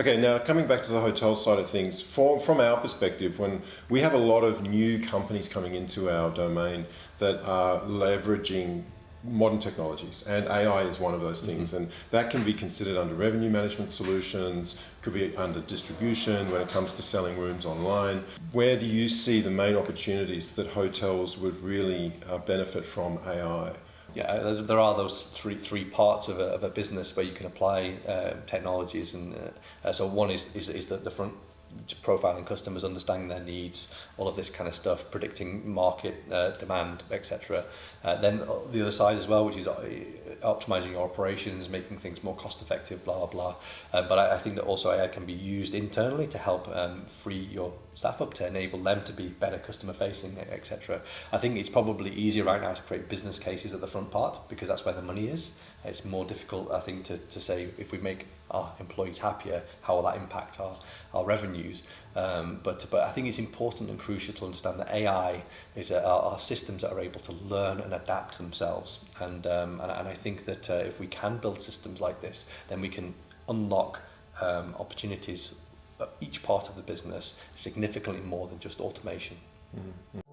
Okay, now coming back to the hotel side of things, for, from our perspective, when we have a lot of new companies coming into our domain that are leveraging modern technologies and AI is one of those things mm -hmm. and that can be considered under revenue management solutions could be under distribution when it comes to selling rooms online where do you see the main opportunities that hotels would really uh, benefit from AI yeah, uh, there are those three three parts of a, of a business where you can apply uh, technologies, and uh, uh so one is is, is the, the front profiling customers, understanding their needs, all of this kind of stuff, predicting market uh, demand, etc. Uh, then the other side as well, which is uh, optimizing your operations, making things more cost effective, blah, blah, blah. Uh, but I, I think that also AI can be used internally to help um, free your staff up, to enable them to be better customer facing, etc. I think it's probably easier right now to create business cases at the front part because that's where the money is. It's more difficult, I think, to, to say if we make our employees happier, how will that impact our, our Um, but, but I think it's important and crucial to understand that AI is a, are systems that are able to learn and adapt themselves. And, um, and, and I think that uh, if we can build systems like this, then we can unlock um, opportunities at each part of the business significantly more than just automation. Mm -hmm.